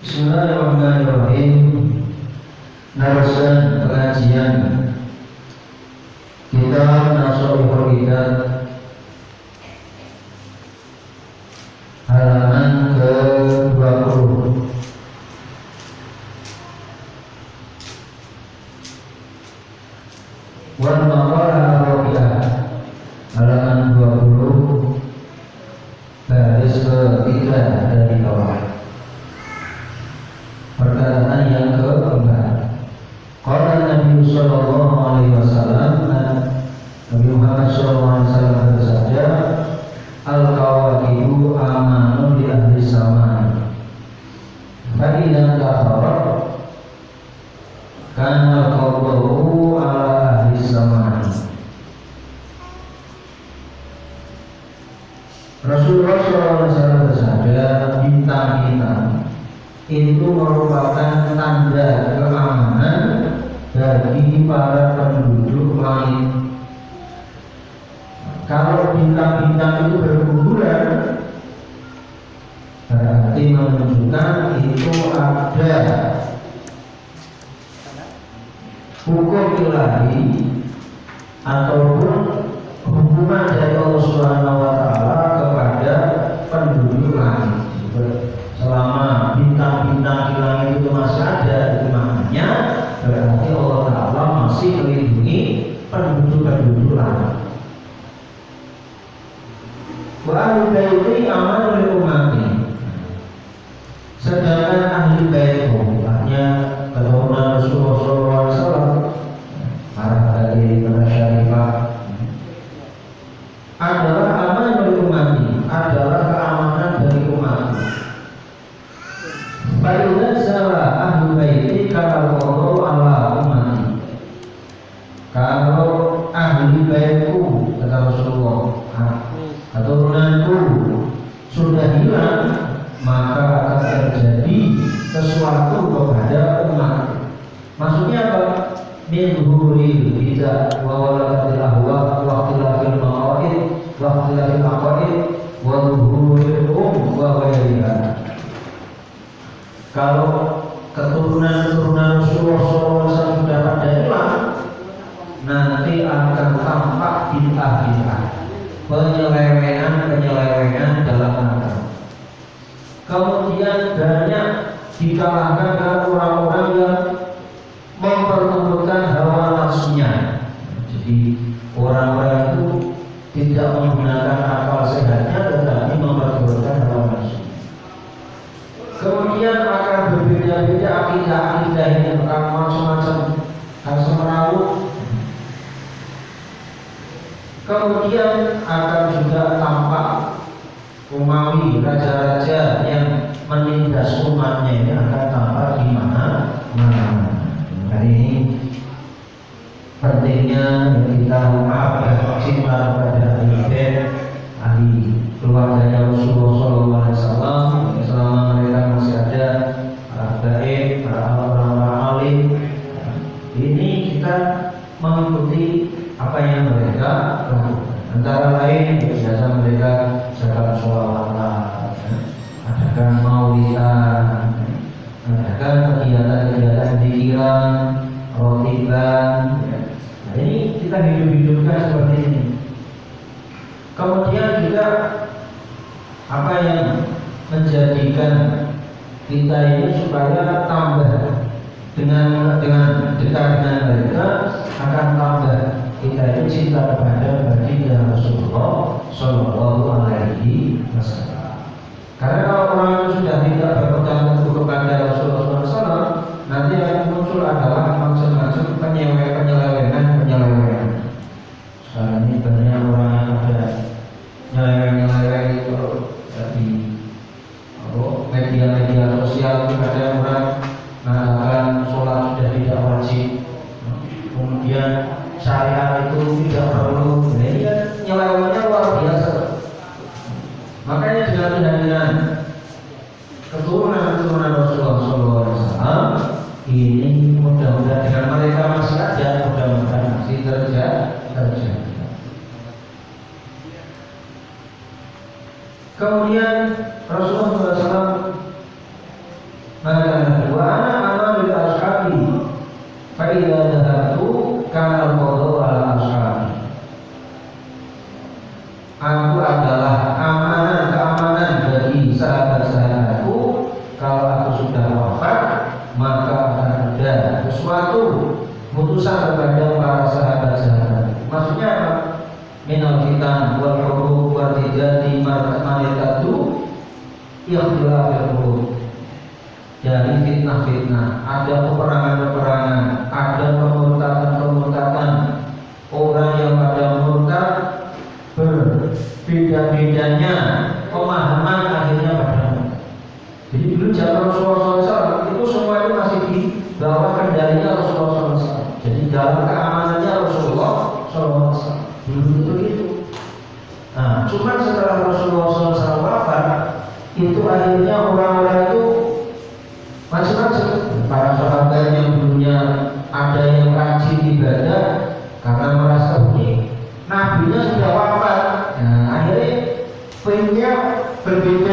Bismillahirrahmanirrahim. Narasan pengajian. Kita menasuk kita menunjukkan itu ada. Hukum ilahi ataupun ficaram apa yang mereka lakukan. Antara lain berjasa Korean. para sahabat yang dulunya ada yang rajin ibadah karena merasa ini nabinya sudah wafat. Nah akhirnya pengennya berbeda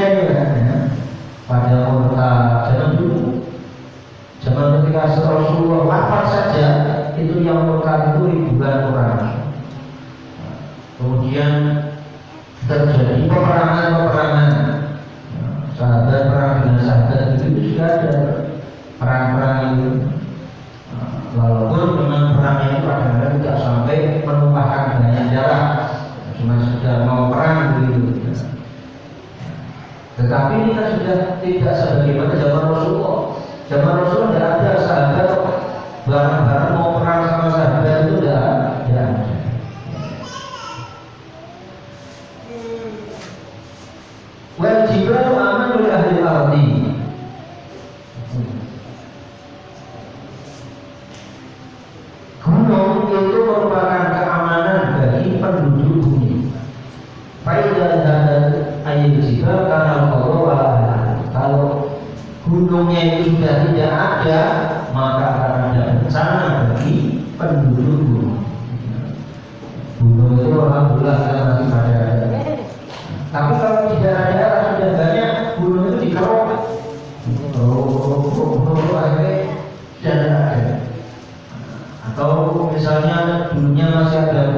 gunungnya itu sudah tidak ada maka akan ada bencana bagi penduduk gunung gunung itu orang bulan masih pada tapi kalau di daerah-daerah sudah banyak gunung itu dikerokan oh, oh, oh, akhirnya tidak ada. Atau misalnya dulunya masih ada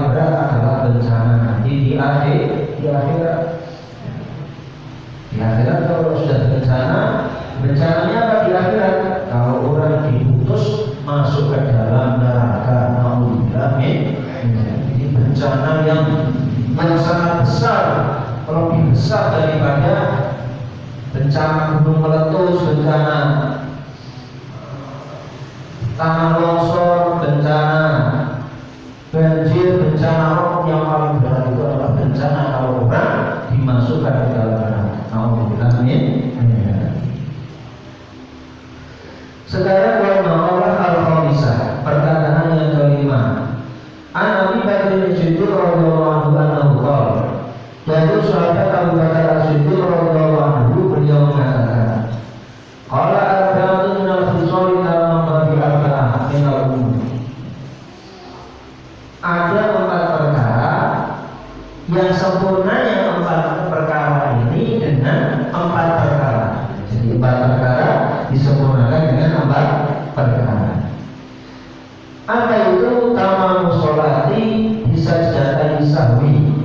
yang adalah bencana nanti di akhir di akhirat. Di akhirat kalau sudah bencana, bencananya apa di akhirat? Kalau orang diputus masuk ke dalam neraka naudzubillah Ini bencana yang yang sangat besar, lebih besar daripada bencana gunung meletus, bencana eh, tanah longsor, Apa itu utama musolati bisa jadi sahwi.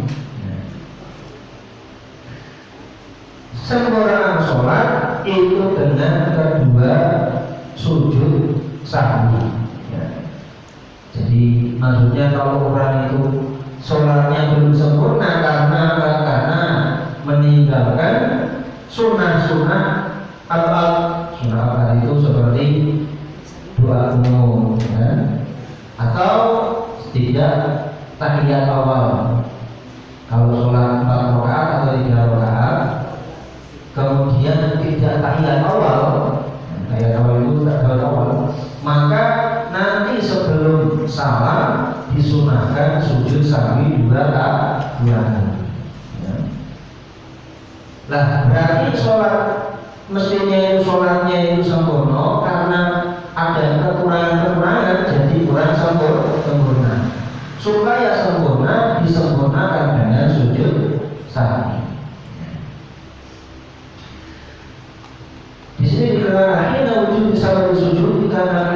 Sempurnaan sholat itu dengan kedua sujud sahwi. Ya. Jadi maksudnya kalau orang itu sholatnya belum sempurna karena karena meninggalkan sunnah-sunnah al-al sunnah itu seperti tahiyat awal kalau sholat empat rakaat atau tiga rakaat kemudian tidak tahiyat awal tahiyat awal itu tahiyat awal maka nanti sebelum salam disunahkan sujud sahwi dua kali Nah, berarti sholat mestinya itu sholatnya itu sempurna karena ada kekurangan-kekurangan jadi kurang sempurna. Supaya sempurna disempurnakan dengan sujud sahwi. Di sini dikatakan hina wujud salat sujud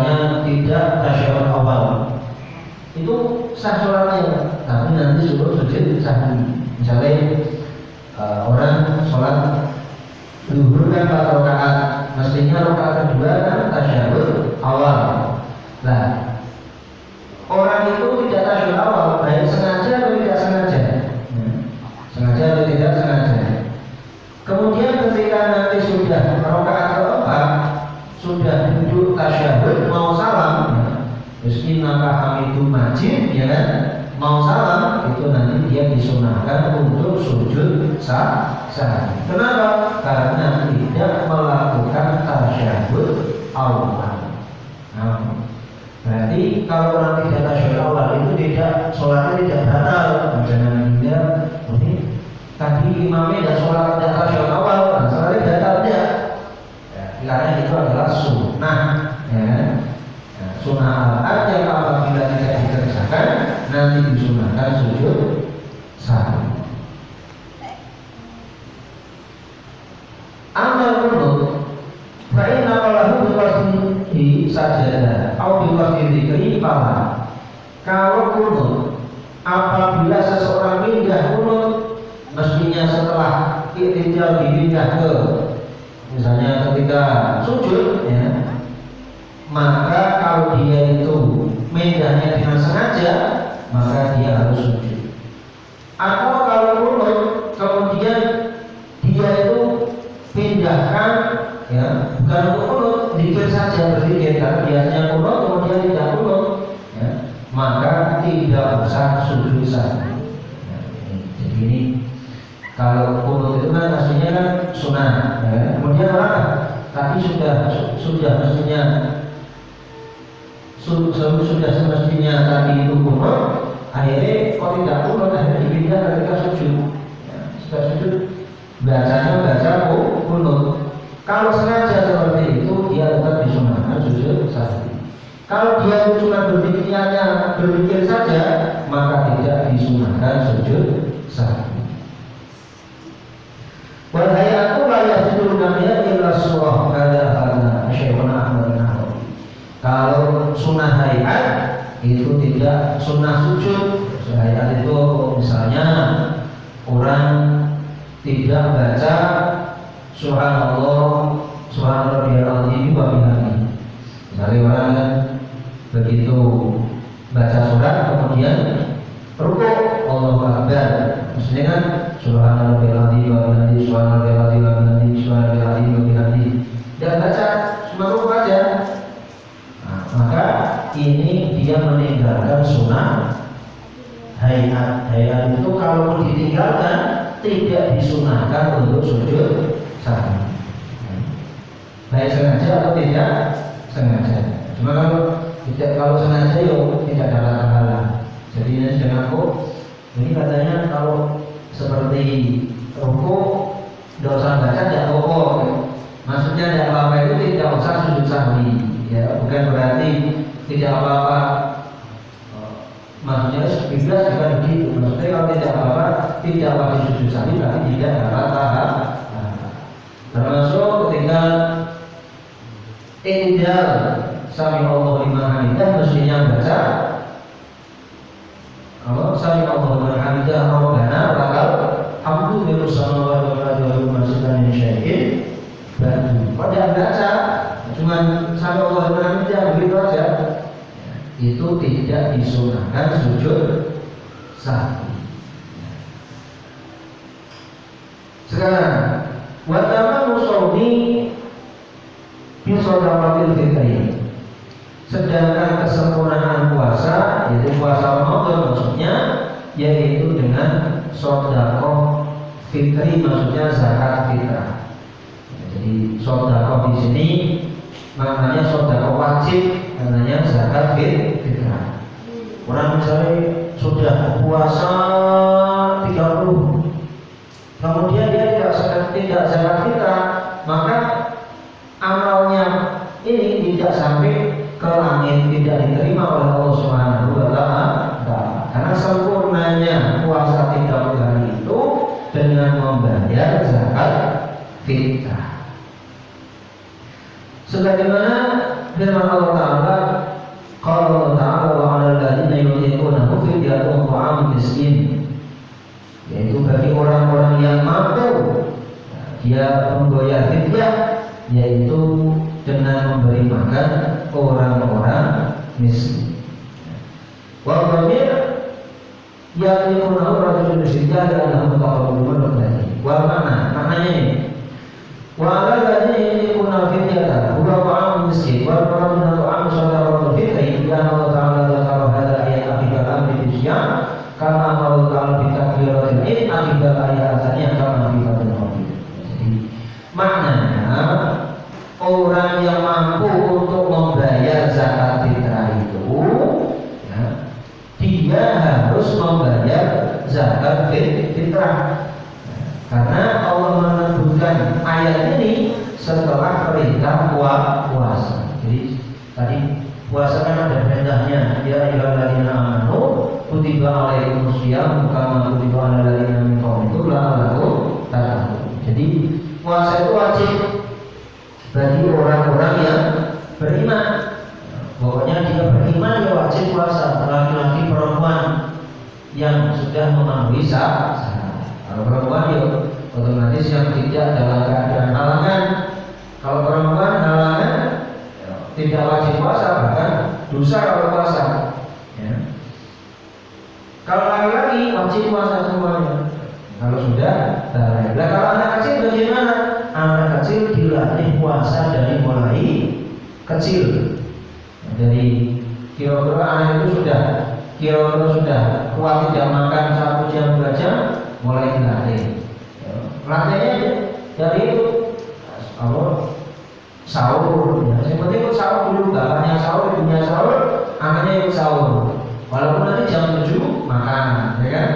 misalnya tidak tasyahud awal. Itu sah sholatnya tapi nanti suruh sujud sah misalnya uh, orang sholat duhur kan empat rakaat mestinya rakaat kedua kan tasyahud awal. Nah disunahkan untuk sujud sah sah kenapa? Karena tidak melakukan tasyahud awal. Nah, berarti kalau orang tidak tasyahud awal itu tidak sholatnya tidak batal. Jangan dia ini tadi imamnya tidak sholat tidak tasyahud awal nah, sholatnya batal tidak karena itu adalah sunnah ya. Nah, sunnah al yang apabila tidak dikerjakan nanti disunahkan sujud sahwi. Amal kunut Fa'in apalahu biwasnihi sajada. Au biwasni dikri pala Kalau kunut Apabila seseorang pindah kunut Mestinya setelah Iktidal dipindah ke misalnya ketika sujud ya maka kalau dia itu medahnya dengan sengaja maka dia harus sujud. Atau kalau kunut kemudian dia itu pindahkan ya bukan untuk kunut dikir karena biasanya kunut kemudian tidak kunut ya, maka tidak usah sujud saja ya, jadi ini kalau kunut itu kan aslinya kan sunnah, ya. kemudian orang tapi sudah sudah mestinya sudah semestinya tadi itu kunut, akhirnya kalau tidak kunut akhirnya dipindah ketika sujud. Ya, sudah sujud bacanya baca kunut. Kalau sengaja seperti itu dia tetap sahwi. Kalau dia cuma berpikirnya berpikir saja maka tidak disunahkan sujud sahwi. Wal hayatu la yasjudu namanya illa surah kada kana Syekhuna Ahmad Kalau sunnah hayat itu tidak sunnah sujud. Hayat itu misalnya orang tidak baca subhanallah subhanallah biar azim wa bihamdi. Misalnya orang begitu baca surat kemudian rukuk Allah Akbar. Maksudnya kan Subhanallah subhanallah azim wa bihamdi subhanallah bihamdi Dia baca cuma rukuk aja. Nah, maka ini dia meninggalkan sunnah hayat. Hayat itu kalau ditinggalkan tidak disunahkan untuk sujud sahwi. Baik sengaja atau tidak sengaja. Cuma kalau tidak kalau sengaja yo tidak ada masalah. Jadi ini sedang aku ini katanya kalau seperti ruku dosa baca tidak pokok Maksudnya tidak apa-apa itu tidak usah sujud sahwi, ya bukan berarti tidak apa-apa. Maksudnya bebas juga begitu. Maksudnya kalau tidak apa-apa, tidak wajib sujud sahwi berarti tidak dapat tahap. Termasuk ketika Indal Sami Allah lima hamidah mestinya baca Allah Sami Allah lima hamidah Rabbana lakal Hamdu milu samawati wal ardi wa ma syai'in batu. Pada baca cuma sampai Allah berhenti begitu aja. Itu tidak disunahkan sujud sahwi. Sekarang watama musolli bisodawatil fitri. Sedangkan kesempurnaan puasa yaitu puasa Ramadan maksudnya yaitu dengan sodakoh fitri maksudnya zakat fitrah. Jadi sodako di sini maknanya sodako wajib, maknanya zakat fitrah. Orang misalnya sudah puasa 30 Kemudian dia tidak tidak zakat fitrah, maka amalnya ini tidak sampai ke langit, tidak diterima oleh Allah Subhanahu wa taala. Karena sempurnanya puasa 30 hari itu dengan membayar zakat fitrah. Sebagaimana firman Allah Taala, kalau Allah Taala wa 'alal ladzina yutiqunahu fidyatun ta'am miskin. Yaitu bagi orang-orang yang mampu dia membayar fidyah yaitu dengan memberi makan orang-orang miskin. Wa dhamir yaqinunahu rajulun syiddah dan annahu taqabbulun lagi. Wa mana? Maknanya ini. Wa 'alal ladzina yutiquna fidyatan huwa ta'am miskin wa ta'am min ta'am sadaqatul fitri ya Allah taala dzakara hada ayat akibat amri bisyam kama Allah taala bi takbiratil id akibat ayat asalnya kama bi fatul Jadi maknanya orang yang mampu untuk membayar zakat fitrah itu ya, dia harus membayar zakat fitrah karena Allah menyebutkan ayat ini setelah perintah puasa. Jadi tadi puasa perintahnya ya ayyuhalladzina amanu kutiba alaikumus syiyam kama kutiba alal ladzina min qablikum la'allakum tattaqun. Jadi puasa itu wajib bagi orang-orang yang beriman. Pokoknya dia beriman ya wajib puasa laki-laki perempuan yang sudah memenuhi syarat. Kalau perempuan ya otomatis yang tidak dalam keadaan halangan kalau perempuan halangan ya, tidak wajib dosa kalau puasa. Ya. Kalau laki-laki wajib puasa semuanya. Kalau sudah, nah, kalau anak kecil bagaimana? Anak kecil dilatih puasa dari mulai kecil. Dari kira-kira anak itu sudah kira-kira sudah kuat tidak makan satu jam dua jam mulai dilatih. Ya. Latihnya dari itu Allah sahur ya. Yang penting ikut sahur dulu, bapaknya sahur, ibunya sahur, anaknya ikut sahur. Walaupun nanti jam 7 makan, ya kan?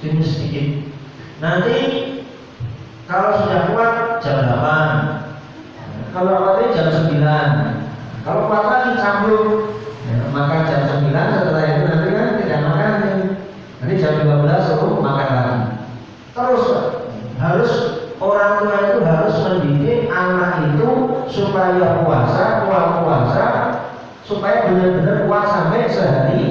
Sedikit sedikit. Nanti kalau sudah kuat jam 8 Kalau awalnya jam 9 Kalau kuat lagi sambung ya, Makan jam sehari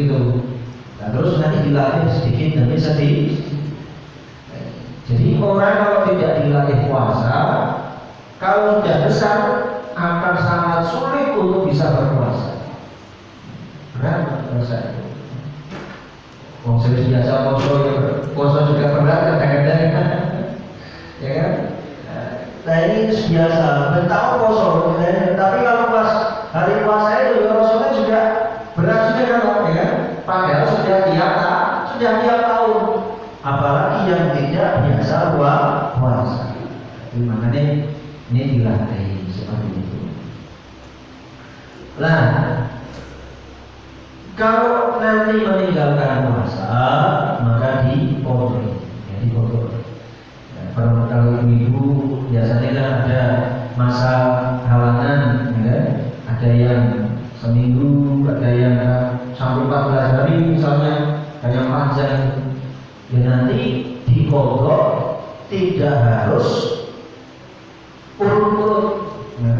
begitu. Nah, terus nanti dilatih sedikit demi sedikit. Jadi orang kalau tidak dilatih puasa, kalau sudah besar akan sangat sulit untuk bisa berpuasa. Berat puasa. Wong biasa ya, poso juga berat kadang-kadang ya kan? Nah ini biasa, tahu poso, ya. tapi kalau pas hari puasa itu ya Rasulnya juga berat juga kan, ya kan? Padahal sudah tiap sudah tiap tahun, apalagi yang tidak biasa puasa. Makanya ini dilatih seperti itu. Lah, kalau nanti meninggalkan puasa, maka dipotong, ya, dipotong. Kalau kalau ibu biasanya kan ada masa halangan, ya, kan? ada yang seminggu, nanti dikodok tidak harus urut-urut. Ya.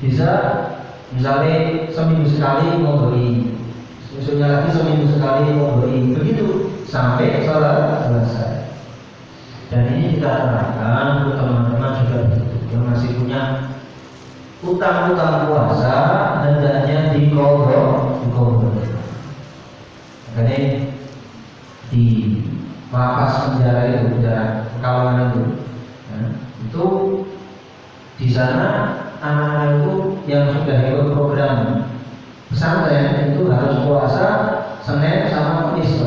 Bisa misalnya seminggu sekali mau beli, besoknya lagi seminggu sekali mau beli, begitu sampai selesai. Dan ini kita terangkan untuk teman-teman juga yang masih punya utang-utang puasa hendaknya dikodok, dikodok. Makanya di lapas penjara itu, penjara pekalongan itu, ya, itu di sana anak-anak itu yang sudah ikut program pesantren itu harus puasa Senin sama Kamis,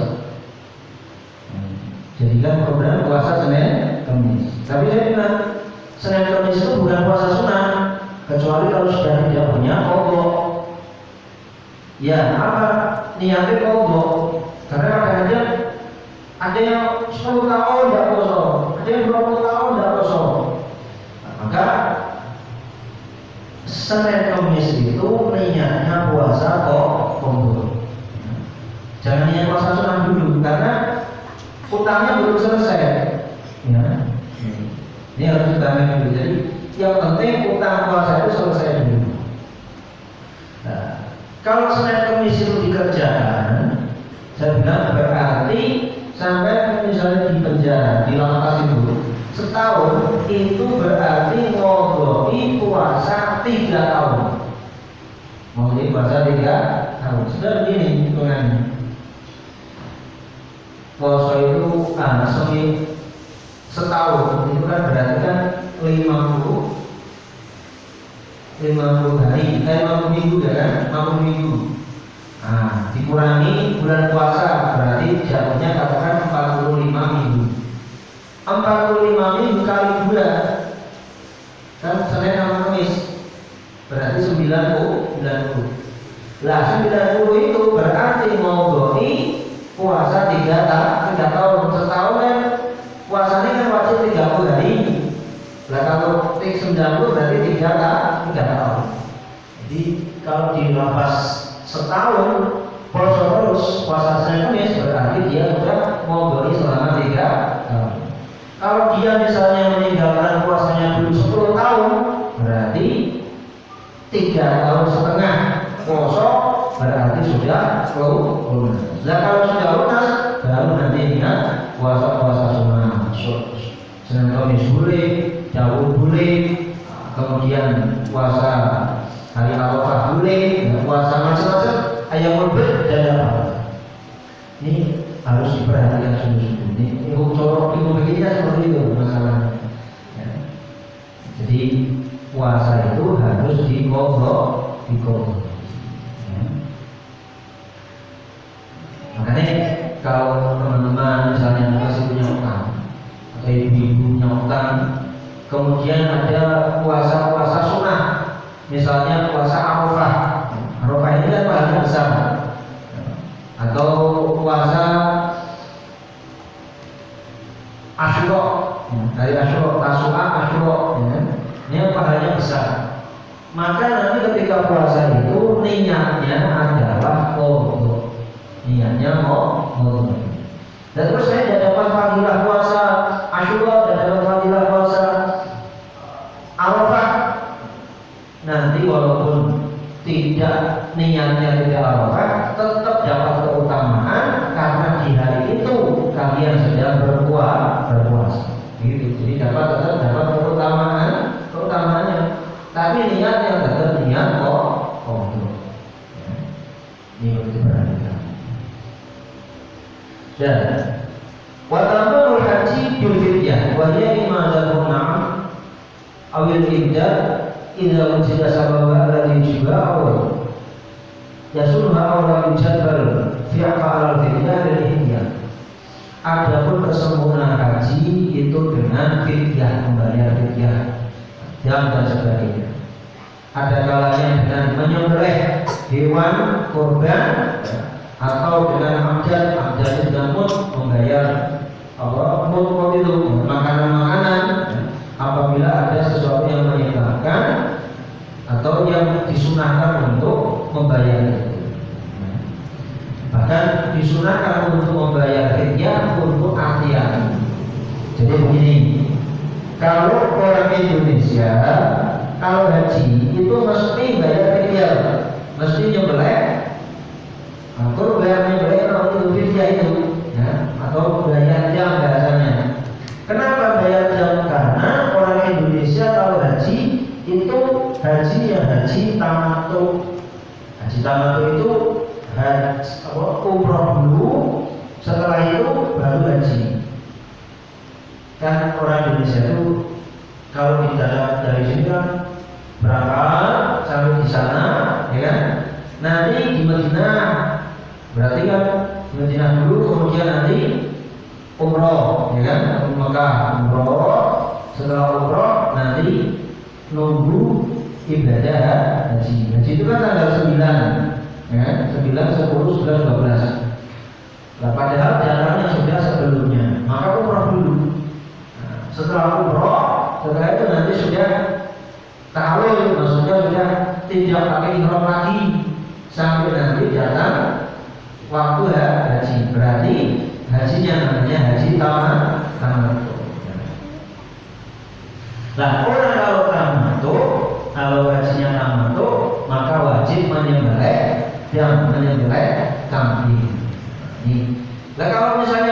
jadi kan program puasa Senin Kamis. Tapi saya bilang Senin Kamis itu bukan puasa sunnah, kecuali kalau sudah tidak punya kodok. Ya apa niatnya kodok? Karena kadang-kadang ada yang 10 tahun tidak puasa, ada yang 20 tahun tidak puasa. Nah, maka Senin Kamis itu niatnya puasa kok kodok. Jangan niat puasa sunnah dulu karena utangnya belum selesai. Ya. Ini harus kita dulu. Jadi yang penting utang puasa itu selesai dulu. Nah, kalau Senin Kamis itu dikerjakan, saya bilang berarti sampai misalnya di penjara, di lapas itu setahun itu berarti ngoboi puasa tiga tahun. Mau puasa tiga tahun. Sudah begini hitungannya poso itu ah, semi setahun itu kan berarti kan 50 50 hari, eh 50 minggu ya kan, 50 minggu. Nah, dikurangi bulan puasa berarti jatuhnya katakan 45 minggu. 45 minggu kali dua kan Senin sama Kamis berarti 90 90. Lah 90 itu berarti mau doi puasa tiga tahun, tiga tahun setahun kan puasanya kan wajib tiga puluh hari. Nah kalau tik sembilan puluh berarti tiga tahun, tiga tahun. Jadi kalau di lapas setahun puasa terus puasa Kamis berarti dia sudah mau beli selama tiga tahun. Kalau dia misalnya meninggalkan puasanya dulu sepuluh tahun berarti tiga tahun setengah puasa berarti sudah lunas. Nah kalau sudah lunas baru nanti ingat puasa-puasa sunnah. Senin Kamis boleh, Daud boleh, kemudian puasa hari Arafah boleh, puasa macam-macam, ayam berbeda dan apa. Ini harus diperhatikan sungguh-sungguh. Ini ilmu corok ilmu begini seperti itu masalahnya. Ya. Jadi puasa itu harus dikodok, dikodok. Makanya kalau teman-teman misalnya masih punya utang atau ibu-ibu punya utang, kemudian ada puasa-puasa sunnah, misalnya puasa arafah. Arafah ini kan paling besar. Atau puasa dari asyuro tasua asyuro ya. ini pahalanya besar maka nanti ketika puasa itu niatnya adalah untuk niatnya mau untuk dan terus saya tidak dapat fadilah Jadi begini, kalau orang Indonesia kalau haji itu mesti bayar fidyah, mesti nyembelih atau bayar nyembelih kalau itu fidyah itu, ya, atau bayar jam bahasanya. Kenapa bayar jam? Karena orang Indonesia kalau haji itu haji yang haji tamatu. Haji tamatu itu haji umroh dulu, setelah itu baru haji. Kan orang Indonesia itu kalau dalam dari sini kan berangkat sampai di sana, ya kan? Nanti di Madinah berarti kan di Madinah dulu, kemudian nanti umroh, ya kan? Mekah umroh, setelah umroh nanti nunggu ibadah haji. Haji itu kan tanggal 9 ya, 9, 10, 11, 12 nah, padahal setelah umroh setelah itu nanti sudah tahlil maksudnya sudah tidak pakai ihram lagi. Sampai nanti datang waktu ya, haji. Berarti hajinya namanya haji tamat tamat. Nah orang kalau tamat kalau hajinya tamat maka wajib menyembelih yang menyembelih kambing. Nah kalau misalnya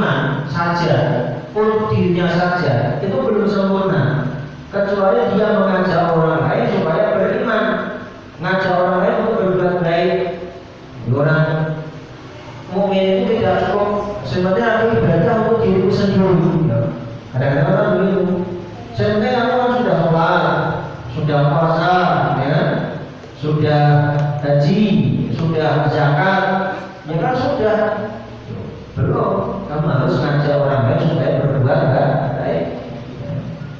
iman saja, pun dirinya saja, itu belum sempurna. Kecuali dia mengajak orang lain supaya beriman, ngajak orang lain untuk berbuat baik. Orang mukmin itu tidak cukup sebenarnya aku ibadah untuk diriku sendiri. Kadang-kadang kan begitu. Sebenarnya aku kan sudah sholat, sudah puasa, ya, sudah haji, sudah zakat, ya kan sudah. Belum, harus ngajak orang lain supaya berbuat baik.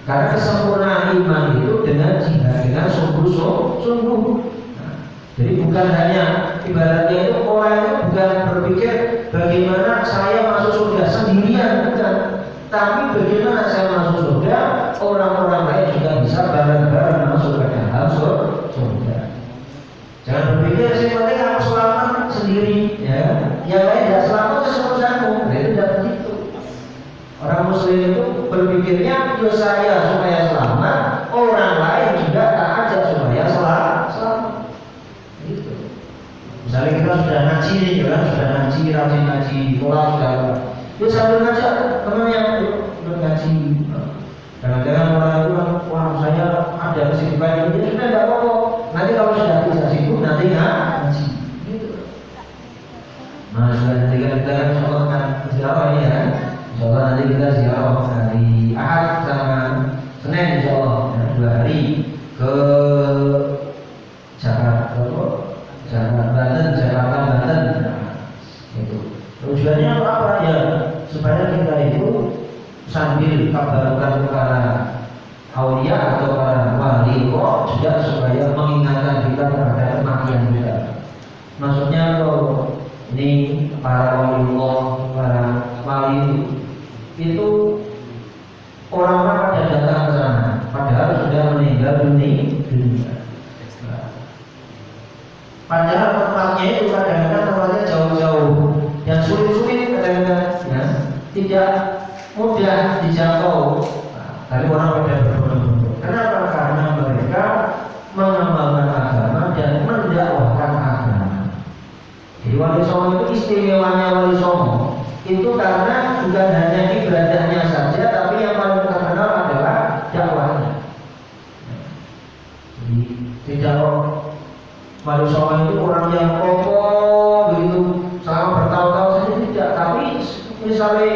Karena kesempurnaan iman itu dengan jihad, dengan sungguh-sungguh. Jadi bukan hanya ibaratnya itu orang itu bukan berpikir bagaimana saya masuk surga sendirian, bukan. Tapi bagaimana saya masuk surga, orang-orang lain juga bisa bareng-bareng masuk ke dalam surga. Jangan berpikir saya penting aku selamat sendiri, ya. Yang lain tidak selamat itu urusanmu. Nah, itu tidak Muslim itu berpikirnya, ya saya supaya selamat, orang lain juga tak aja supaya selamat. Gitu. Misalnya kita sudah ngaji nih, ya sudah ngaji, rajin ngaji, sekolah sudah Ya sambil ngajak teman yang ngaji. Semoga nanti kita ziarah hari Ahad sama Senin Insya Allah. Ya, dua hari ke Jakarta, Jakarta Banten, Jakarta Banten. Itu. Tujuannya apa ya supaya kita itu sambil kabarkan সালে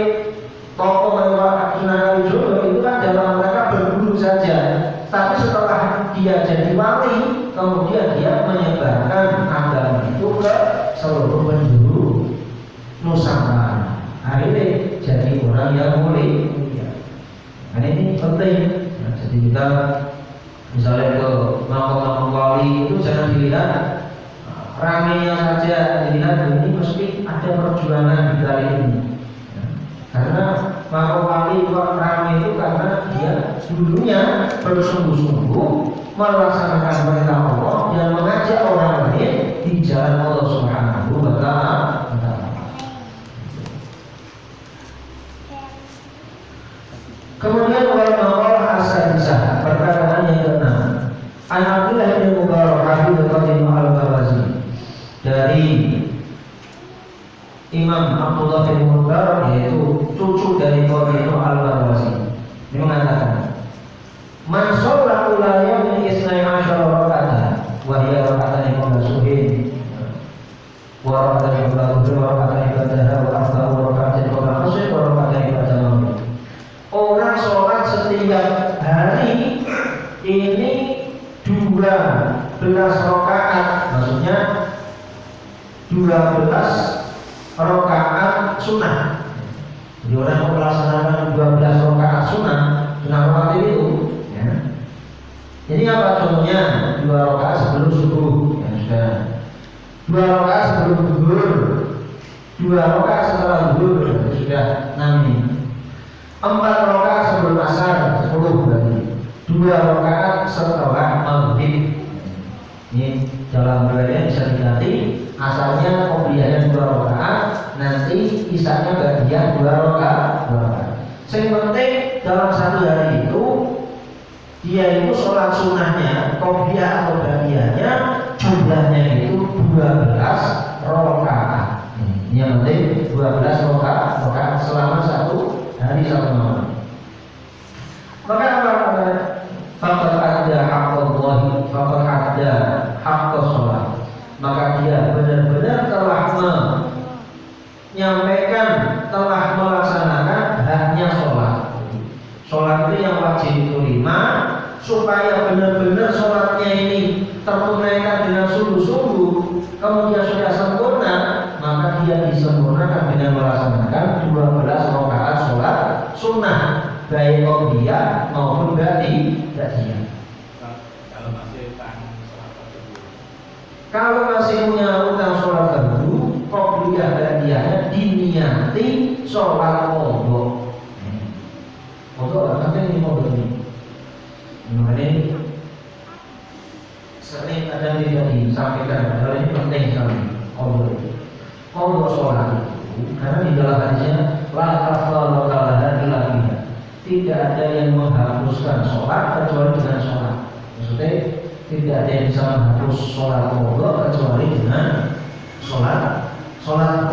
faqad adda sholat maka dia benar-benar telah menyampaikan telah melaksanakan haknya sholat sholat itu yang wajib itu lima supaya benar-benar sholatnya ini tertunaikan dengan sungguh-sungguh kemudian sudah sempurna maka dia disempurnakan dengan melaksanakan 12 rakaat sholat sunnah baik obia maupun iso para monggo monggo ora sampe ini monggo ini. Mengenai sering ada di sini disampaikan karena ini penting sekali kobra kobra sholat. Itu karena di dalam hadisnya la kafal lokalada ilahina tidak ada yang menghapuskan sholat kecuali dengan sholat. Maksudnya tidak ada yang bisa menghapus sholat kobra kecuali dengan sholat. Sholat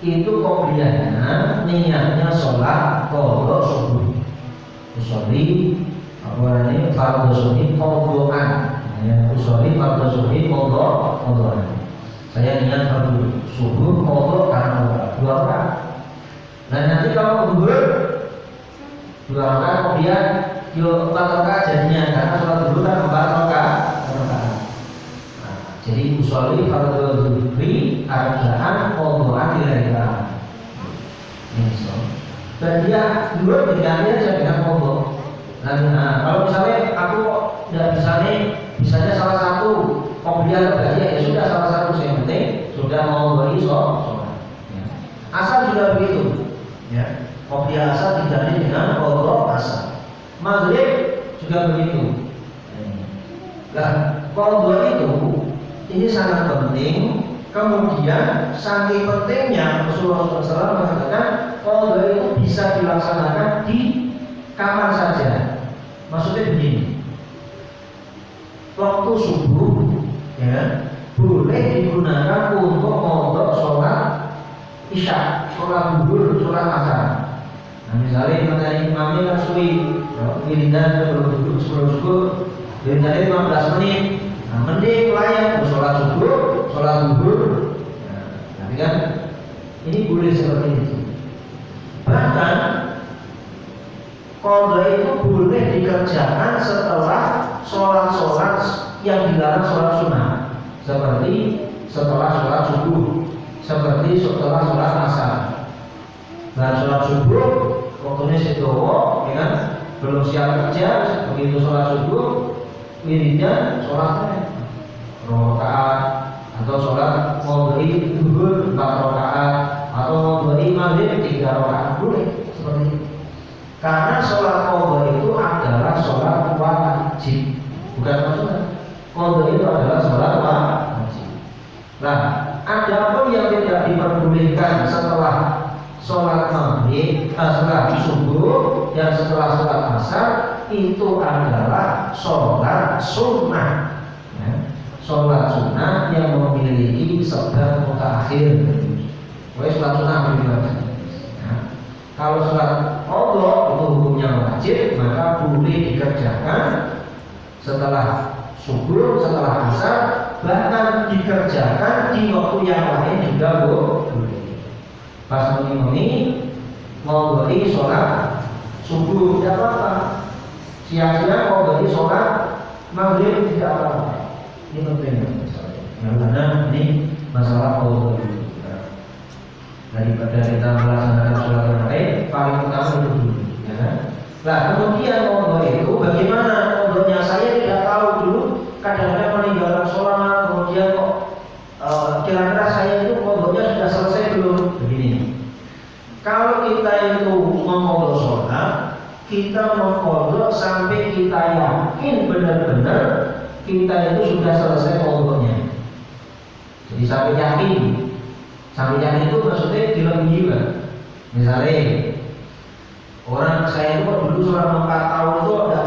itu kopiannya niatnya sholat kodo subuh. Usoli apa namanya fardu subuh kodoan ya usoli fardu subuh kodo kodoan saya niat fardu subuh kodo karena dua orang nah nanti kalau subuh, dua orang kopian yuk empat orang jadinya. Karena sholat dulu kan empat orang jadi usoli fardu zuhri arbaan kodokan dilahirkan ini so dan dia dulu diganti aja dengan kodo dan nah, kalau misalnya aku bisa nih misalnya salah satu. Kopian berarti ya sudah salah satu. Yang penting sudah mau beri so, ya. asal juga begitu. Ya. Kopiah asal diganti dengan kodok asal. Maghrib juga begitu. Nah kodok itu ini sangat penting. Kemudian saking pentingnya Rasulullah SAW mengatakan kodok itu bisa dilaksanakan di kapan saja. Maksudnya begini. Waktu subuh ya boleh digunakan untuk mondok sholat isya, sholat duhur, sholat asar. Nah misalnya materi imamnya kan suwi, wiridan sebelum duduk sebelum subuh, wiridannya 15 menit. Nah mending layak sholat subuh, sholat duhur. Nah, tapi kan ini boleh seperti itu. Bahkan Kodra itu boleh dikerjakan setelah sholat-sholat yang dilarang sholat sunnah Seperti setelah sholat subuh seperti setelah sholat asar. Dan sholat subuh waktunya sedowo, ya kan? Belum siap kerja, begitu sholat subuh, wiridnya sholatnya rokaat atau sholat mau beri duhur empat rokaat atau mau beri maghrib tiga rokaat boleh seperti itu. Karena sholat qadha itu adalah sholat wajib, bukan maksudnya. Qadha itu adalah sholat wajib. Nah, ada pun yang tidak diperbolehkan setelah sholat maghrib, eh, setelah subuh, dan setelah sholat asar itu adalah sholat sunnah. Ya. Sholat sunnah yang memiliki sebab mutakhir. Wes sholat sunnah bagaimana? Ya. Kalau sholat Allah itu hukumnya wajib, maka boleh dikerjakan setelah subuh, setelah asar, bahkan dikerjakan di waktu yang lain juga boleh. Pas ini mau beri sholat subuh tidak apa-apa. Siang-siang mau beri sholat maghrib tidak apa-apa. Ini penting karena ini masalah Allah daripada kita melaksanakan sholat yang lain paling utama itu dulu ya? Nah kemudian Allah itu bagaimana Allahnya saya tidak tahu dulu kadang-kadang meninggalkan sholat kemudian kok uh, kira-kira saya itu kodoknya sudah selesai belum kalau kita itu memodok sholat kita memodok sampai kita yakin benar-benar kita itu sudah selesai kodoknya. Jadi sampai yakin. Sampai yakin itu maksudnya dilebihi kan misalnya orang saya itu dulu selama 4 tahun itu ada